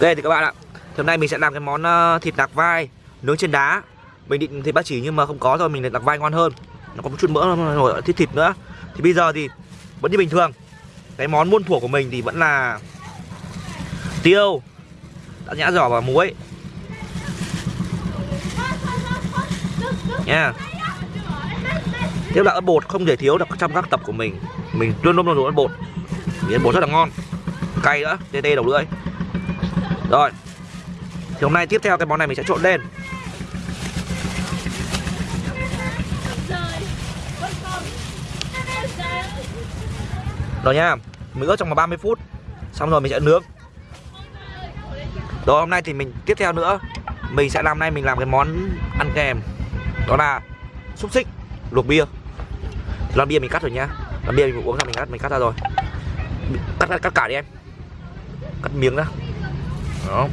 Ok thì các bạn ạ. Thì Hôm nay mình sẽ làm cái món ờ, thịt nạc vai Nướng trên đá. Mình định thịt bác chỉ nhưng mà không có rồi Mình định nạc vai ngon hơn. Nó có một chút mỡ rồi thịt thịt nữa. Thì bây giờ thì vẫn như bình thường. Cái món muôn thuở của mình thì vẫn là Tiêu Đã nhã giỏ và muối. Nha Tiếp là ớt bột không thể thiếu được trong các tập của mình. Mình luôn luôn luôn ớt bột. Vì ớt bột rất là ngon. Cay nữa, tê tê đầu lưỡi. Rồi. Thì hôm nay tiếp theo cái món này mình sẽ trộn lên. Rồi nha. Mình ướp trong vòng 30 phút. Xong rồi mình sẽ nướng. Rồi hôm nay thì mình tiếp theo nữa Mình sẽ làm nay mình làm cái món ăn kèm. Đó là xúc xích luộc bia. Thì lon bia mình cắt rồi nhá. Lon bia mình uống xong mình cắt mình cắt ra rồi. Cắt cắt, cắt cả đi em. Cắt miếng ra đó.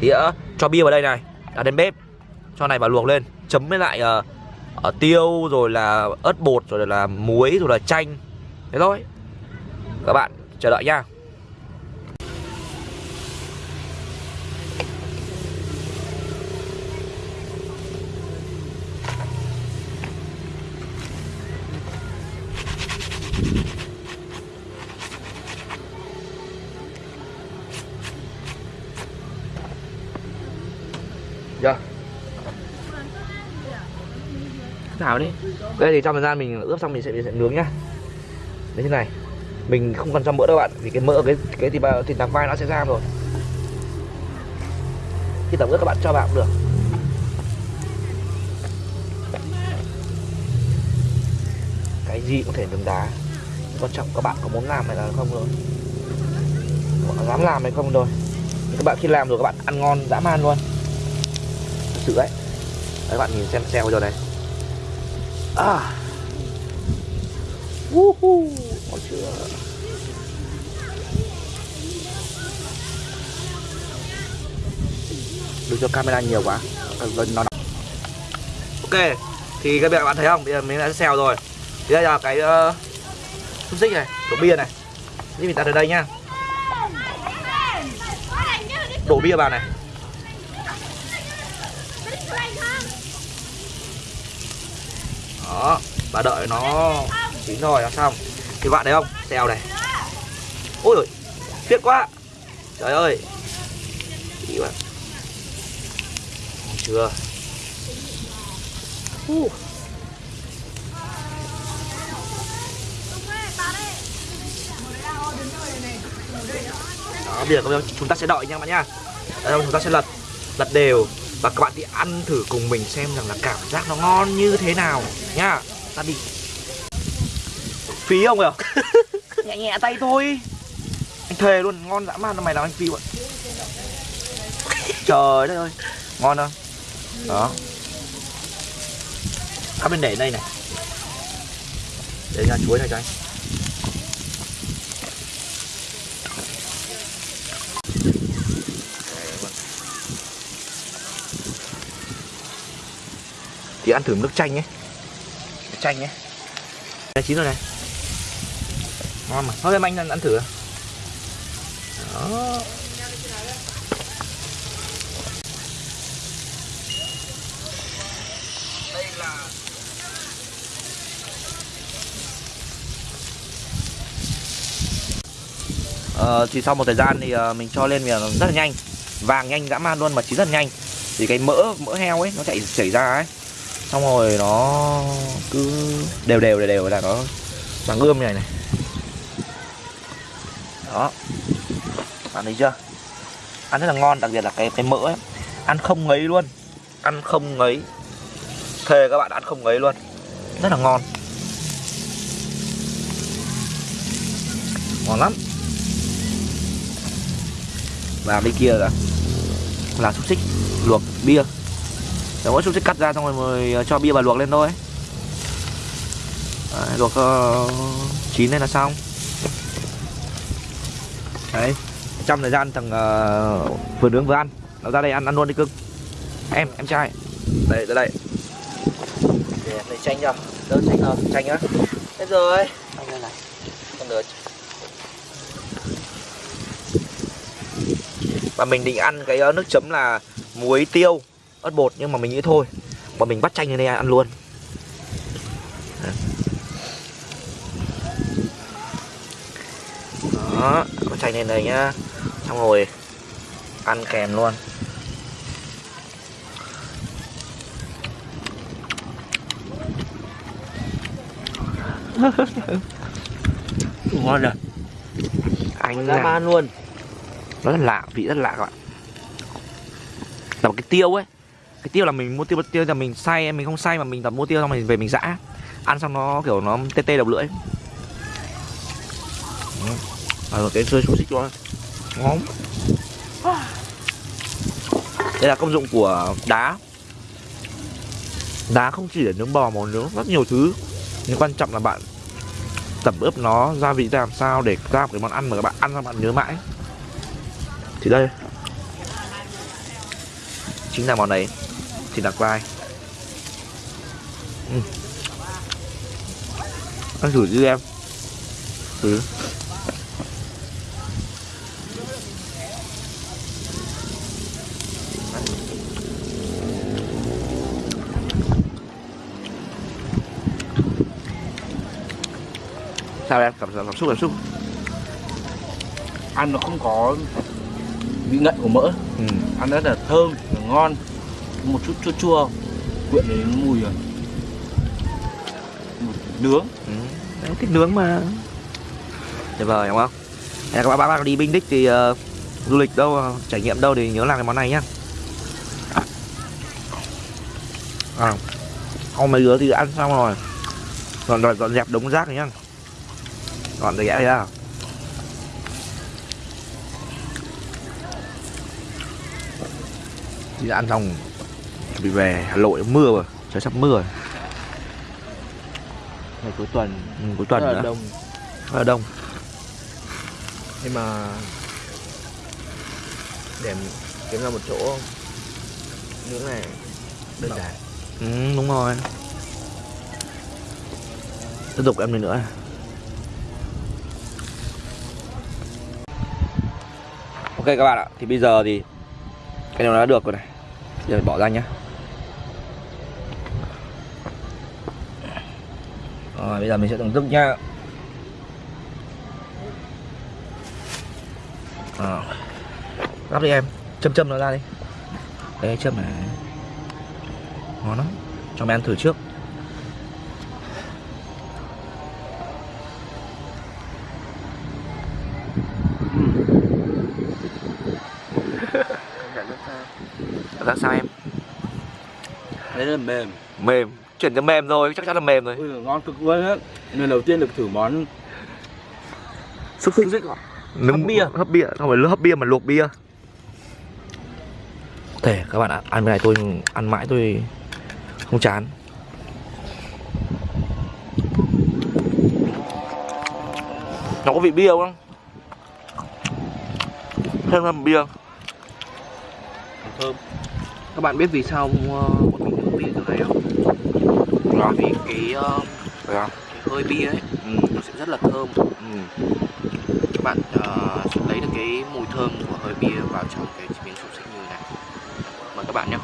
Thì uh, cho bia vào đây này. À, Đặt lên bếp. Cho này vào luộc lên. Chấm với lại uh, uh, tiêu rồi là ớt bột rồi là muối rồi là chanh. Thế thôi. Các bạn chờ đợi nha. Dạ. Thảo đi. Đây thì trong thời gian mình ướp xong mình sẽ, mình sẽ nướng nhá. Đấy thế này. Mình không cần cho mỡ đâu bạn Vì cái mỡ cái cái thịt, thịt nạc vai nó sẽ ra rồi. Khi tẩm ướp các bạn cho vào cũng được. Cái gì cũng thể nướng đá. Quan trọng các bạn có muốn làm hay là không thôi. Các bạn dám làm hay không thôi. Các bạn khi làm rồi các bạn ăn ngon dã man luôn sự đấy Đấy các bạn nhìn xem xem rồi này À. Woohoo Ngon chưa? Được cho camera nhiều quá. Gần nó Ok Thì các bạn thấy không? Bây giờ mình đã xèo rồi. Thì đây là cái uh, Xúc xích này Đổ bia này. Thì mình đặt ở đây nhá. Đổ bia vào này. Đó và đợi nó chín rồi là xong. Thì bạn thấy không? Xèo này. Ôi rồi tiếc quá. Trời ơi. Ý bạn chưa. Uh. đó bây giờ chúng ta sẽ đợi nha bạn nha. Đây, chúng ta sẽ lật lật đều và các bạn thì ăn thử cùng mình xem rằng là cảm giác nó ngon như thế nào nhá ta đi. Phí không kìa nhẹ nhẹ tay thôi. Anh thề luôn ngon dã man mày làm anh phí vậy trời đất ơi ngon không? Đó. Các bên để đây này. Để ra chuối này cho anh thì ăn thử nước chanh nhé. Nước chanh nhé. Đây chín rồi này. Ngon mà. Thôi em anh ăn, thử. Đó. Ờ, thì sau một thời gian thì uh, mình cho lên miệng rất là nhanh. Vàng nhanh dã man luôn mà chín rất là nhanh. Thì cái mỡ mỡ heo ấy nó chạy chảy ra ấy xong rồi nó cứ đều đều đều đều là nó bằng ươm như này này. Đó. Bạn thấy chưa? Ăn rất là ngon, đặc biệt là cái cái mỡ ấy. Ăn không ngấy luôn. Ăn không ngấy. Thề các bạn ăn không ngấy luôn. Rất là ngon. Ngon lắm. Và bên kia là là xúc xích luộc bia để mỗi xúc xích cắt ra xong rồi mới ờ, cho bia vào luộc lên thôi. Đấy, luộc uh, chín lên là xong. Đấy trong thời gian thằng uh, vừa nướng vừa ăn nó ra đây ăn ăn luôn đi cưng. Em em trai. Đây ra đây. Để lấy chanh cho. Đỡ chanh hơn chanh á hết rồi. Xong đây này. Con nữa và mình định ăn cái nước chấm là muối tiêu ớt bột nhưng mà mình nghĩ thôi. Bọn mình bắt chanh lên đây ăn luôn. Đó bắt chanh lên đây nhá. Xong rồi ăn kèm luôn. Ngon rồi anh ra man luôn. Nó rất lạ vị rất lạ các bạn. Là một cái tiêu ấy cái tiêu là mình mua tiêu tiêu là mình xay mình không xay mà mình tập mua tiêu xong mình về mình giã. Ăn xong nó kiểu nó tê tê đầu lưỡi. À, rồi cái rơi xúc xích luôn. Ngon đây là công dụng của đá. Đá không chỉ để nướng bò mà nướng rất nhiều thứ. Nhưng quan trọng là bạn tẩm ướp nó gia vị ra làm sao để ra một cái món ăn mà các bạn ăn xong bạn nhớ mãi. Thì đây. Chính là món đấy thịt đặc vai ừ. ăn thử chứ em. Thử sao em? Cảm cảm xúc cảm xúc. Ăn nó không có vị ngậy của mỡ. Ừ. ăn rất là thơm ngon một chút chua chua quyện đến mùi à? mùi nướng. Ừ. Đấy, thích nướng mà. Tuyệt vời đúng không? Các bạn, bạn đi Binh Đích thì uh, du lịch đâu ờ, trải nghiệm đâu thì nhớ làm cái món này nhá. À, không mấy đứa thì ăn xong rồi. Dọn dọn, dọn dẹp đống rác này nhá. Dọn dẹp ra. Thì ăn xong chuẩn bị về Hà Nội mưa rồi trời sắp mưa rồi. Ngày cuối tuần. Ừ, cuối tuần rất là đông. Rất là đông. Nhưng mà để kiếm ra một chỗ nướng này đơn giản. Ừ, đúng rồi. Tiếp tục em lên nữa. Ok các bạn ạ Thì bây giờ thì Cái này nó đã được rồi này. Giờ bỏ ra nhá Rồi bây giờ mình sẽ thưởng thức nhá. À. Gắp đi em. Châm châm nó ra đi. Đấy châm này. Ngon lắm. Cho mày ăn thử trước. Cảm giác sao? Em? Đấy là mềm. Mềm chuyển cho mềm rồi chắc chắn là mềm rồi. Ui ngon cực luôn á. Lần đầu tiên được thử món xúc xích. xích Nướng Hấp bia. hấp bia không phải hấp bia mà luộc bia. Thể các bạn ạ ăn cái này tôi ăn mãi tôi không chán. Nó có vị bia không? Thêm thêm bia. Thơm. Các bạn biết vì sao uh, bọn mình uống bia từ này không? Đó. Vì cái, uh, cái hơi bia ấy Ừ. nó sẽ rất là thơm Ừ. Các bạn uh, sẽ lấy được cái mùi thơm của hơi bia vào trong cái miếng xúc xích như này Mời các bạn nhé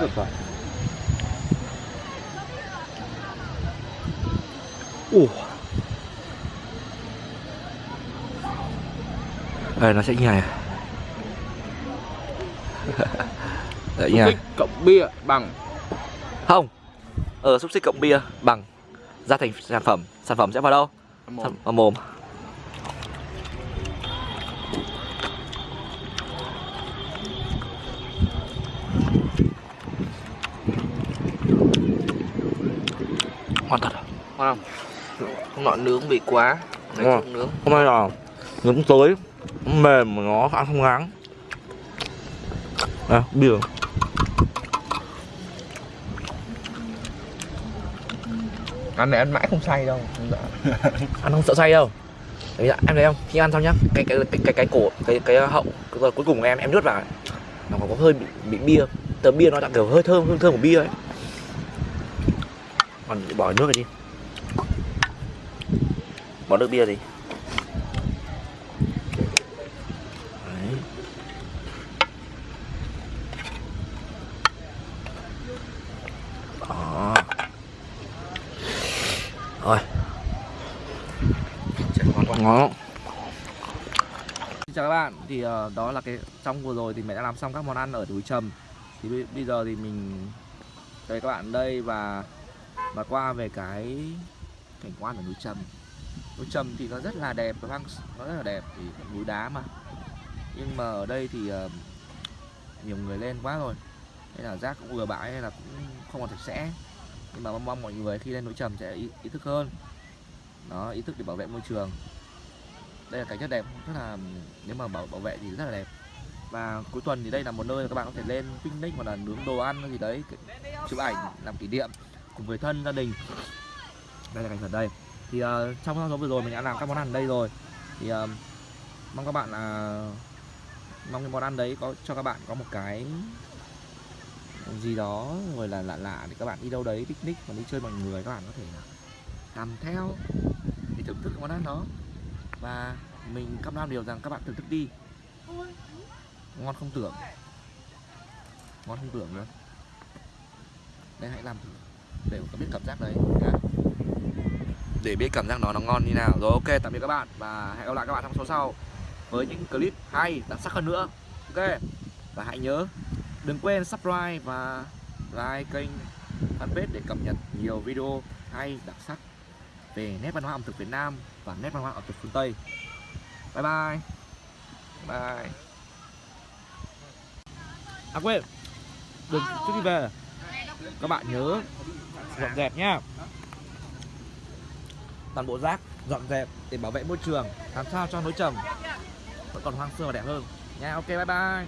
được rồi Ủa. Đây nó sẽ như này Đấy nha. xích cộng bia bằng. Không. Ờ xúc xích cộng bia bằng Ra thành sản phẩm. Sản phẩm sẽ vào đâu? mồm. Sản- Vào mồm. Ngon thật à? Ngon không? Không nọ nướng bị quá. Đấy nướng. Hôm nay là nướng tới mềm mà nó ăn không ngán À bia Ăn này ăn mãi không say đâu. Ăn không sợ say đâu. Đấy, dạ, em thấy không? Khi ăn xong nhá cái cái cái cái, cái cổ cái cái hậu cái cuối cùng em em nuốt vào. Nó có hơi bị, bị bia. Tờ bia nó đã kiểu hơi thơm hương thơm của bia ấy. Còn bỏ nước này đi. Bỏ nước bia đi ngon Xin chào các bạn. Thì uh, đó là cái trong vừa rồi thì mẹ đã làm xong các món ăn ở núi Trầm. Thì bây, giờ thì mình tới các bạn đây và và qua về cái cảnh quan ở núi Trầm. Núi Trầm thì nó rất là đẹp và nó rất là đẹp thì núi đá mà. Nhưng mà ở đây thì uh, nhiều người lên quá rồi. Nên là rác cũng vừa bãi nên là cũng không còn sạch sẽ. Nhưng mà mong, mong mọi người khi lên núi Trầm sẽ ý, ý thức hơn. Đó ý thức để bảo vệ môi trường đây là cảnh rất đẹp rất là nếu mà bảo bảo vệ thì rất là đẹp. Và cuối tuần thì đây là một nơi mà các bạn có thể lên picnic hoặc là nướng đồ ăn gì đấy chụp ảnh làm kỷ niệm cùng người thân gia đình. Đây là cảnh ở đây. Thì uh, trong số vừa rồi mình đã làm các món ăn ở đây rồi. Thì uh, mong các bạn là mong cái món ăn đấy có cho các bạn có một cái gì đó rồi là lạ lạ để các bạn đi đâu đấy picnic mà đi chơi mọi người các bạn có thể làm theo để thưởng thức món ăn đó và mình cam đoan điều rằng các bạn thưởng thức đi. Ngon không tưởng. Ngon không tưởng nữa. Đây, hãy làm thử. Để có biết cảm giác đấy, nhá. Để biết cảm giác nó nó ngon như nào. Rồi, ok, tạm biệt các bạn. Và hẹn gặp lại các bạn trong số sau với những clip hay, đặc sắc hơn nữa. Ok. Và hãy nhớ, đừng quên subscribe và like kênh fanpage để cập nhật nhiều video hay đặc sắc về nét văn hóa ẩm thực Việt Nam và nét văn hóa ẩm thực phương Tây. Bye bye. Bye. À quên. Đừng, trước khi về, các bạn nhớ dọn dẹp nhá. Toàn bộ rác dọn dẹp để bảo vệ môi trường, làm sao cho núi trầm vẫn còn hoang sơ và đẹp hơn. Nha, ok, bye bye.